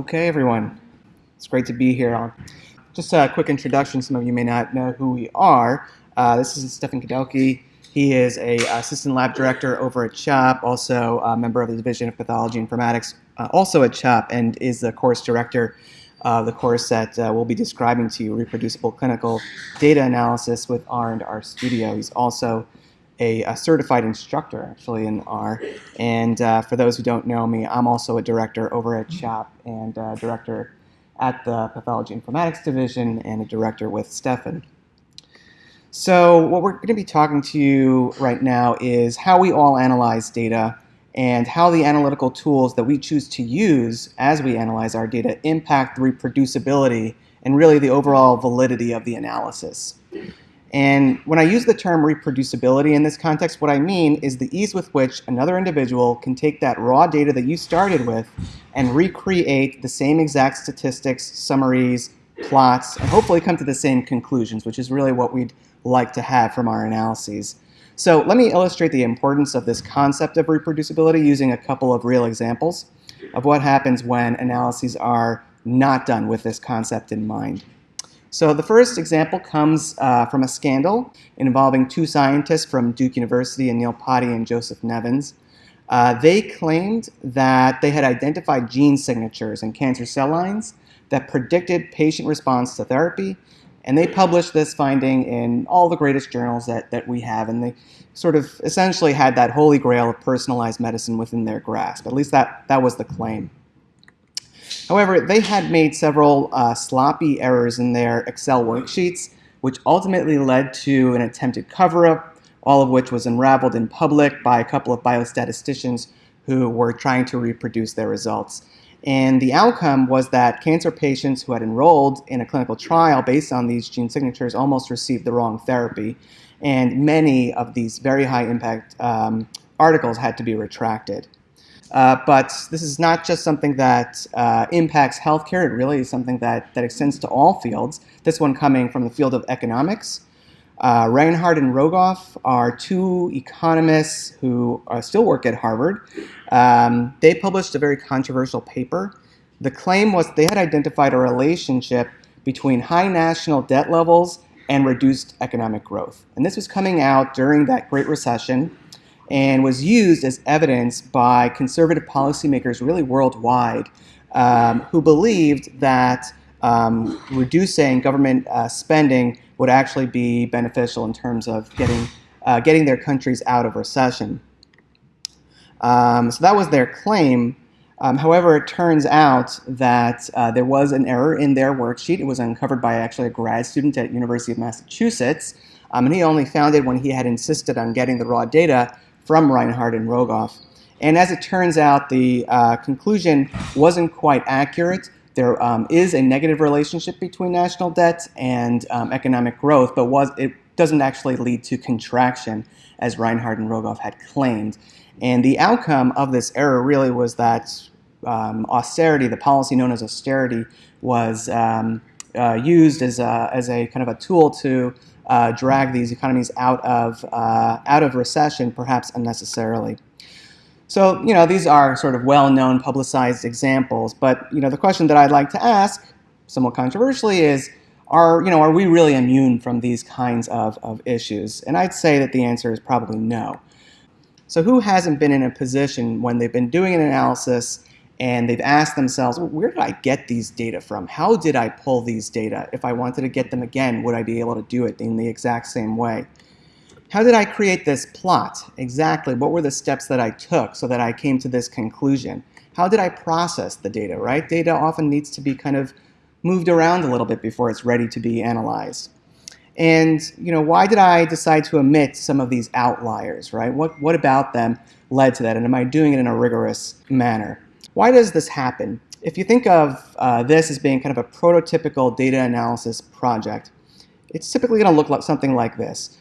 Okay, everyone. It's great to be here. I'll, just a quick introduction. Some of you may not know who we are. Uh, this is Stefan Kadauke. He is a assistant lab director over at CHOP, also a member of the Division of Pathology Informatics, uh, also at CHOP, and is the course director of the course that uh, we'll be describing to you, Reproducible Clinical Data Analysis with R and R Studio. He's also a, a, certified instructor actually in R. And uh, for those who don't know me, I'm also a director over at CHOP and a director at the Pathology Informatics Division and a director with Stefan. So what we're going to be talking to you right now is how we all analyze data and how the analytical tools that we choose to use as we analyze our data impact the reproducibility and really the overall validity of the analysis. And when I use the term reproducibility in this context, what I mean is the ease with which another individual can take that raw data that you started with and recreate the same exact statistics, summaries, plots, and hopefully come to the same conclusions, which is really what we'd like to have from our analyses. So let me illustrate the importance of this concept of reproducibility using a couple of real examples of what happens when analyses are not done with this concept in mind. So the first example comes uh, from a scandal involving two scientists from Duke University, Anil Potti and Joseph Nevins. Uh, they claimed that they had identified gene signatures in cancer cell lines that predicted patient response to therapy, and they published this finding in all the greatest journals that, that we have, and they sort of essentially had that holy grail of personalized medicine within their grasp. At least that, that was the claim. However, they had made several uh, sloppy errors in their Excel worksheets, which ultimately led to an attempted cover-up, all of which was unraveled in public by a couple of biostatisticians who were trying to reproduce their results. And the outcome was that cancer patients who had enrolled in a clinical trial based on these gene signatures almost received the wrong therapy. And many of these very high impact um, articles had to be retracted. Uh, but this is not just something that uh, impacts healthcare, it really is something that, that extends to all fields. This one coming from the field of economics. Uh, Reinhart and Rogoff are two economists who uh, still work at Harvard. Um, they published a very controversial paper. The claim was they had identified a relationship between high national debt levels and reduced economic growth. And this was coming out during that Great Recession and was used as evidence by conservative policymakers really worldwide um, who believed that um, reducing government uh, spending would actually be beneficial in terms of getting, uh, getting their countries out of recession. Um, so that was their claim. Um, however, it turns out that uh, there was an error in their worksheet. It was uncovered by actually a grad student at University of Massachusetts. Um, and he only found it when he had insisted on getting the raw data from Reinhart and Rogoff. And as it turns out, the uh, conclusion wasn't quite accurate. There um, is a negative relationship between national debt and um, economic growth, but was, it doesn't actually lead to contraction, as Reinhart and Rogoff had claimed. And the outcome of this error really was that um, austerity, the policy known as austerity, was um, uh, used as a, as a kind of a tool to uh, drag these economies out of, uh, out of recession, perhaps unnecessarily. So, you know, these are sort of well-known publicized examples, but, you know, the question that I'd like to ask, somewhat controversially, is, are, you know, are we really immune from these kinds of, of issues? And I'd say that the answer is probably no. So who hasn't been in a position when they've been doing an analysis and they've asked themselves, well, where did I get these data from? How did I pull these data? If I wanted to get them again, would I be able to do it in the exact same way? How did I create this plot? Exactly, what were the steps that I took so that I came to this conclusion? How did I process the data, right? Data often needs to be kind of moved around a little bit before it's ready to be analyzed. And you know, why did I decide to omit some of these outliers, right? What, what about them led to that? And am I doing it in a rigorous manner? Why does this happen? If you think of uh, this as being kind of a prototypical data analysis project, it's typically going to look like something like this.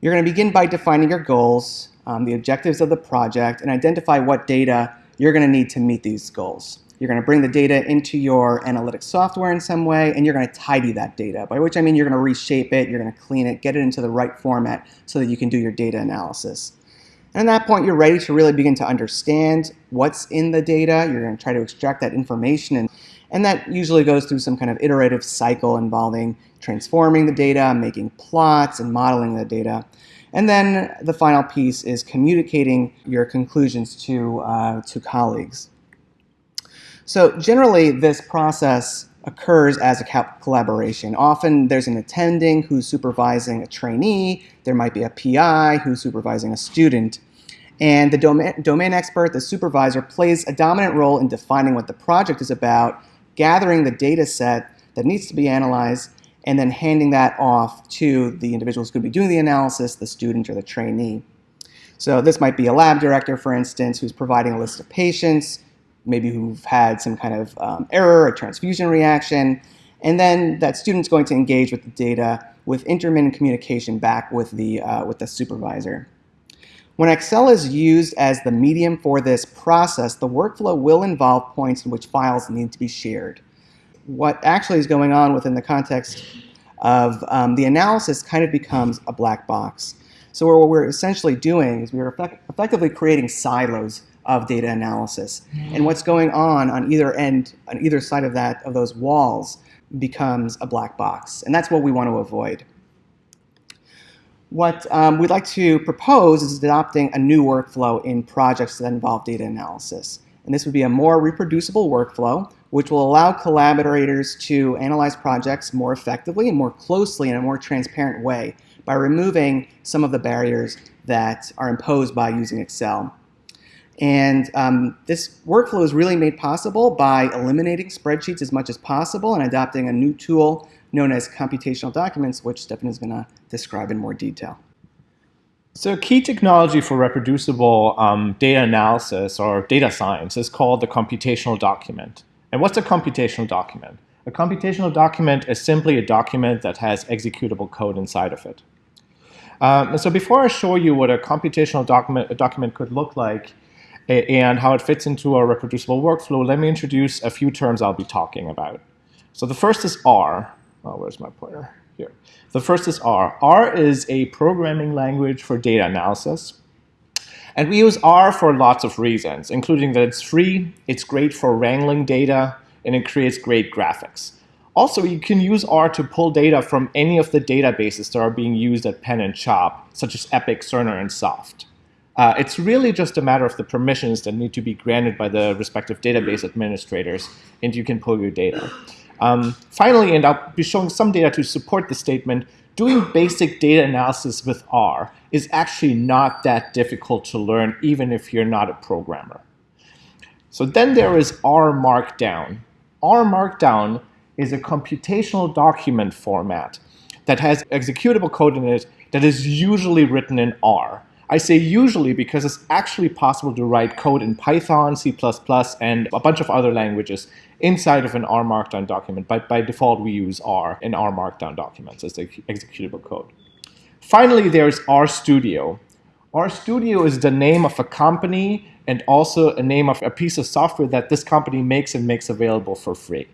You're going to begin by defining your goals, um, the objectives of the project, and identify what data you're going to need to meet these goals. You're going to bring the data into your analytics software in some way, and you're going to tidy that data, by which I mean you're going to reshape it, you're going to clean it, get it into the right format so that you can do your data analysis. And at that point, you're ready to really begin to understand what's in the data. You're going to try to extract that information. And, and that usually goes through some kind of iterative cycle involving transforming the data, making plots, and modeling the data. And then the final piece is communicating your conclusions to, uh, to colleagues. So generally, this process occurs as a collaboration. Often there's an attending who's supervising a trainee, there might be a PI who's supervising a student, and the domain, domain expert, the supervisor, plays a dominant role in defining what the project is about, gathering the data set that needs to be analyzed, and then handing that off to the individuals who could be doing the analysis, the student or the trainee. So this might be a lab director, for instance, who's providing a list of patients, maybe who've had some kind of um, error, a transfusion reaction, and then that student's going to engage with the data with intermittent communication back with the, uh, with the supervisor. When Excel is used as the medium for this process, the workflow will involve points in which files need to be shared. What actually is going on within the context of um, the analysis kind of becomes a black box. So what we're essentially doing is we're effect effectively creating silos of data analysis. And what's going on on either end, on either side of that, of those walls, becomes a black box. And that's what we want to avoid. What um, we'd like to propose is adopting a new workflow in projects that involve data analysis. And this would be a more reproducible workflow, which will allow collaborators to analyze projects more effectively and more closely in a more transparent way by removing some of the barriers that are imposed by using Excel. And um, this workflow is really made possible by eliminating spreadsheets as much as possible and adopting a new tool known as computational documents, which Stefan is going to describe in more detail. So key technology for reproducible um, data analysis or data science is called the computational document. And what's a computational document? A computational document is simply a document that has executable code inside of it. Um, so before I show you what a computational document, a document could look like, and how it fits into a reproducible workflow, let me introduce a few terms I'll be talking about. So the first is R. Oh, where's my pointer? Here. The first is R. R is a programming language for data analysis. And we use R for lots of reasons, including that it's free, it's great for wrangling data, and it creates great graphics. Also, you can use R to pull data from any of the databases that are being used at Penn and CHOP, such as Epic, Cerner, and Soft. Uh, it's really just a matter of the permissions that need to be granted by the respective database administrators, and you can pull your data. Um, finally, and I'll be showing some data to support the statement, doing basic data analysis with R is actually not that difficult to learn, even if you're not a programmer. So then there is R Markdown. R Markdown is a computational document format that has executable code in it that is usually written in R. I say usually because it's actually possible to write code in Python, C++, and a bunch of other languages inside of an R Markdown document. But by default, we use R in R Markdown documents as the executable code. Finally, there's RStudio. RStudio is the name of a company and also a name of a piece of software that this company makes and makes available for free.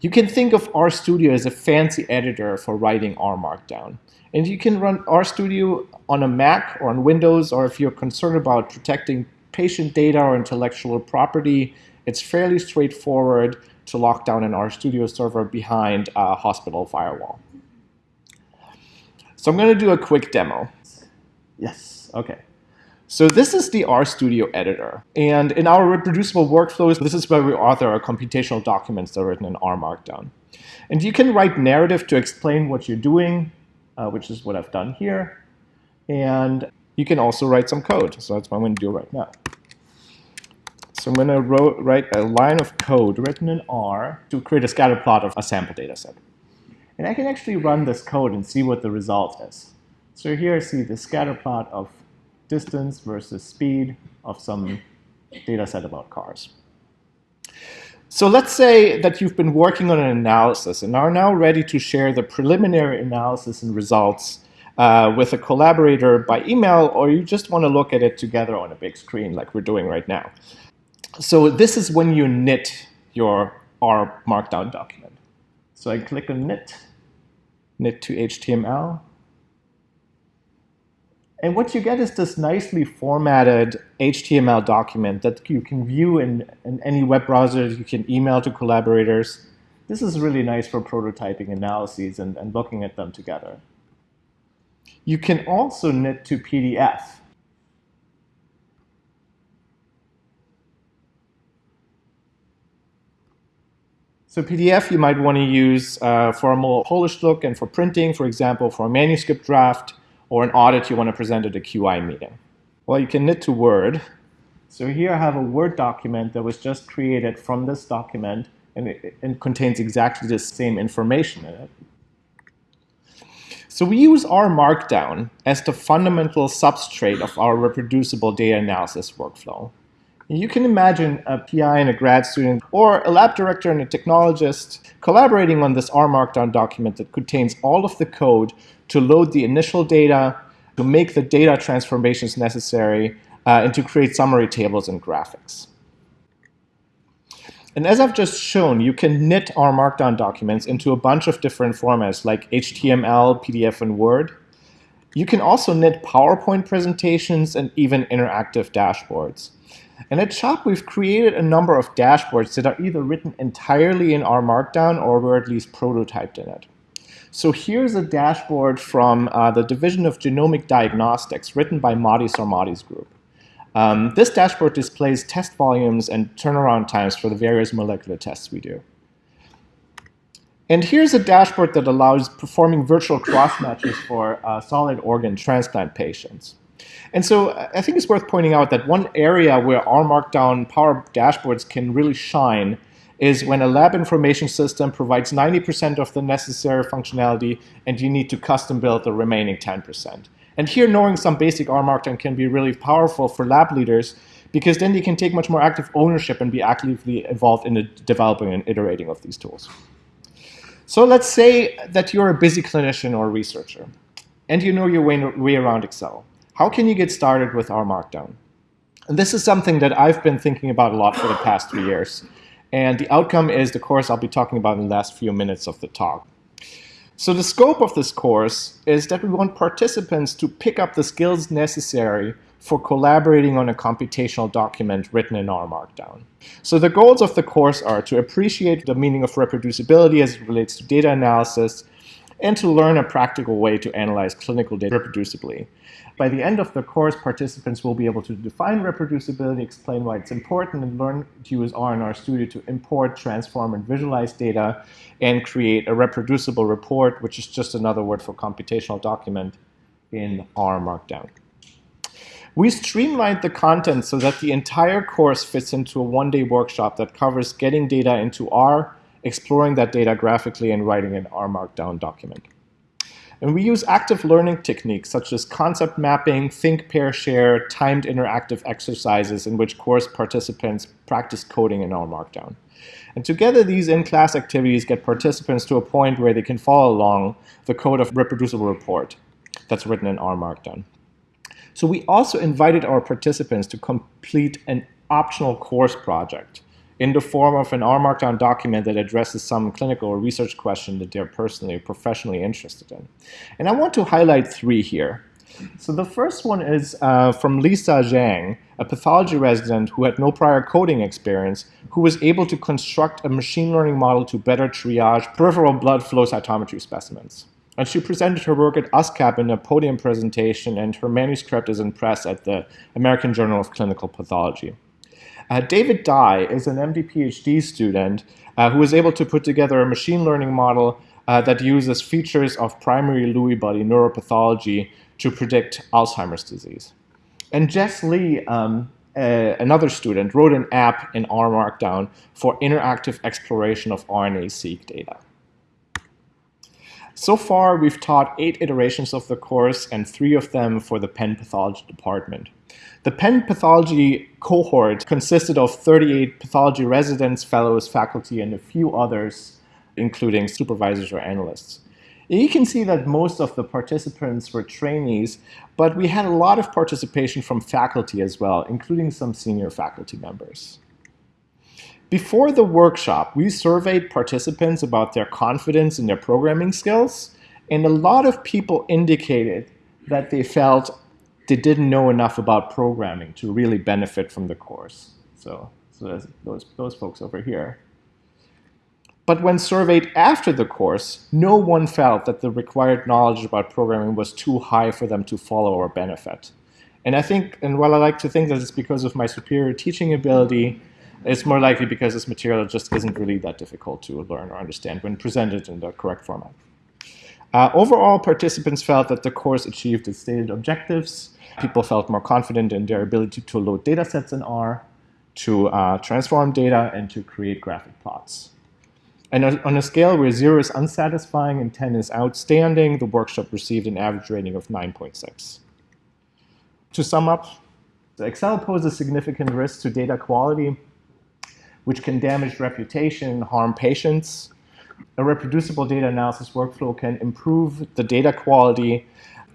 You can think of RStudio as a fancy editor for writing R Markdown. And you can run RStudio on a Mac or on Windows, or if you're concerned about protecting patient data or intellectual property, it's fairly straightforward to lock down an RStudio server behind a hospital firewall. So I'm going to do a quick demo. Yes, okay. So this is the RStudio editor. And in our reproducible workflows, this is where we author our computational documents that are written in R Markdown. And you can write narrative to explain what you're doing, uh, which is what I've done here. And you can also write some code. So that's what I'm going to do right now. So I'm going to write a line of code written in R to create a scatter plot of a sample data set. And I can actually run this code and see what the result is. So here I see the scatter plot of distance versus speed of some data set about cars. So let's say that you've been working on an analysis and are now ready to share the preliminary analysis and results uh, with a collaborator by email, or you just want to look at it together on a big screen like we're doing right now. So this is when you knit your R Markdown document. So I click on knit, knit to HTML, And what you get is this nicely formatted HTML document that you can view in, in any web browser, you can email to collaborators. This is really nice for prototyping analyses and, and looking at them together. You can also knit to PDF. So PDF you might want to use uh, for a more polished look and for printing, for example, for a manuscript draft or an audit you want to present at a QI meeting. Well, you can knit to Word. So here I have a Word document that was just created from this document and it, it contains exactly the same information in it. So we use R Markdown as the fundamental substrate of our reproducible data analysis workflow. You can imagine a PI and a grad student or a lab director and a technologist collaborating on this R Markdown document that contains all of the code to load the initial data, to make the data transformations necessary, uh, and to create summary tables and graphics. And as I've just shown, you can knit R Markdown documents into a bunch of different formats like HTML, PDF, and Word. You can also knit PowerPoint presentations and even interactive dashboards. And at CHOP, we've created a number of dashboards that are either written entirely in R Markdown or were at least prototyped in it. So here's a dashboard from uh, the Division of Genomic Diagnostics written by Mahdi Sarmady's group. Um, this dashboard displays test volumes and turnaround times for the various molecular tests we do. And here's a dashboard that allows performing virtual cross matches for uh, solid organ transplant patients. And so I think it's worth pointing out that one area where R Markdown Power Dashboards can really shine is when a lab information system provides 90% of the necessary functionality and you need to custom build the remaining 10%. And here knowing some basic R Markdown can be really powerful for lab leaders because then they can take much more active ownership and be actively involved in the developing and iterating of these tools. So let's say that you're a busy clinician or researcher and you know your way, way around Excel. How can you get started with R Markdown? And this is something that I've been thinking about a lot for the past three years. And the outcome is the course I'll be talking about in the last few minutes of the talk. So the scope of this course is that we want participants to pick up the skills necessary for collaborating on a computational document written in R Markdown. So the goals of the course are to appreciate the meaning of reproducibility as it relates to data analysis, and to learn a practical way to analyze clinical data reproducibly. By the end of the course, participants will be able to define reproducibility, explain why it's important, and learn to use R&R Studio to import, transform, and visualize data, and create a reproducible report, which is just another word for computational document in R Markdown. We streamlined the content so that the entire course fits into a one-day workshop that covers getting data into R, exploring that data graphically, and writing an R Markdown document. And we use active learning techniques such as concept mapping, think, pair, share, timed interactive exercises in which course participants practice coding in R Markdown. And together, these in-class activities get participants to a point where they can follow along the code of reproducible report that's written in R Markdown. So we also invited our participants to complete an optional course project in the form of an R Markdown document that addresses some clinical or research question that they're personally or professionally interested in. And I want to highlight three here. So the first one is uh, from Lisa Zhang, a pathology resident who had no prior coding experience, who was able to construct a machine learning model to better triage peripheral blood flow cytometry specimens. And she presented her work at USCAP in a podium presentation, and her manuscript is in press at the American Journal of Clinical Pathology. Uh, David Dye is an MD PhD student uh, who was able to put together a machine learning model uh, that uses features of primary Lewy body neuropathology to predict Alzheimer's disease. And Jess Lee, um, uh, another student, wrote an app in R Markdown for interactive exploration of RNA-seq data. So far, we've taught eight iterations of the course and three of them for the Penn Pathology department. The Penn pathology cohort consisted of 38 pathology residents, fellows, faculty, and a few others, including supervisors or analysts. You can see that most of the participants were trainees, but we had a lot of participation from faculty as well, including some senior faculty members. Before the workshop, we surveyed participants about their confidence in their programming skills, and a lot of people indicated that they felt they didn't know enough about programming to really benefit from the course. So, so those, those folks over here. But when surveyed after the course, no one felt that the required knowledge about programming was too high for them to follow or benefit. And I think, and while I like to think that it's because of my superior teaching ability, it's more likely because this material just isn't really that difficult to learn or understand when presented in the correct format. Uh, overall, participants felt that the course achieved its stated objectives. People felt more confident in their ability to load data sets in R, to uh, transform data, and to create graphic plots. And on a scale where 0 is unsatisfying and 10 is outstanding, the workshop received an average rating of 9.6. To sum up, Excel poses significant risks to data quality, which can damage reputation and harm patients. A reproducible data analysis workflow can improve the data quality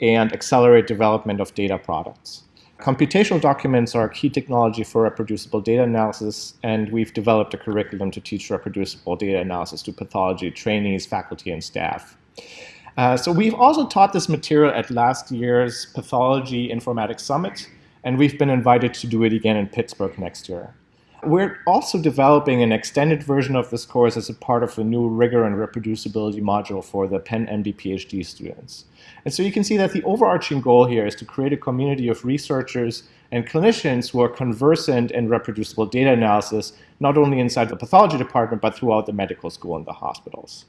and accelerate development of data products. Computational documents are a key technology for reproducible data analysis, and we've developed a curriculum to teach reproducible data analysis to pathology trainees, faculty, and staff. Uh, so we've also taught this material at last year's Pathology Informatics Summit, and we've been invited to do it again in Pittsburgh next year. We're also developing an extended version of this course as a part of a new rigor and reproducibility module for the Penn MD PhD students. And so you can see that the overarching goal here is to create a community of researchers and clinicians who are conversant in reproducible data analysis, not only inside the pathology department, but throughout the medical school and the hospitals.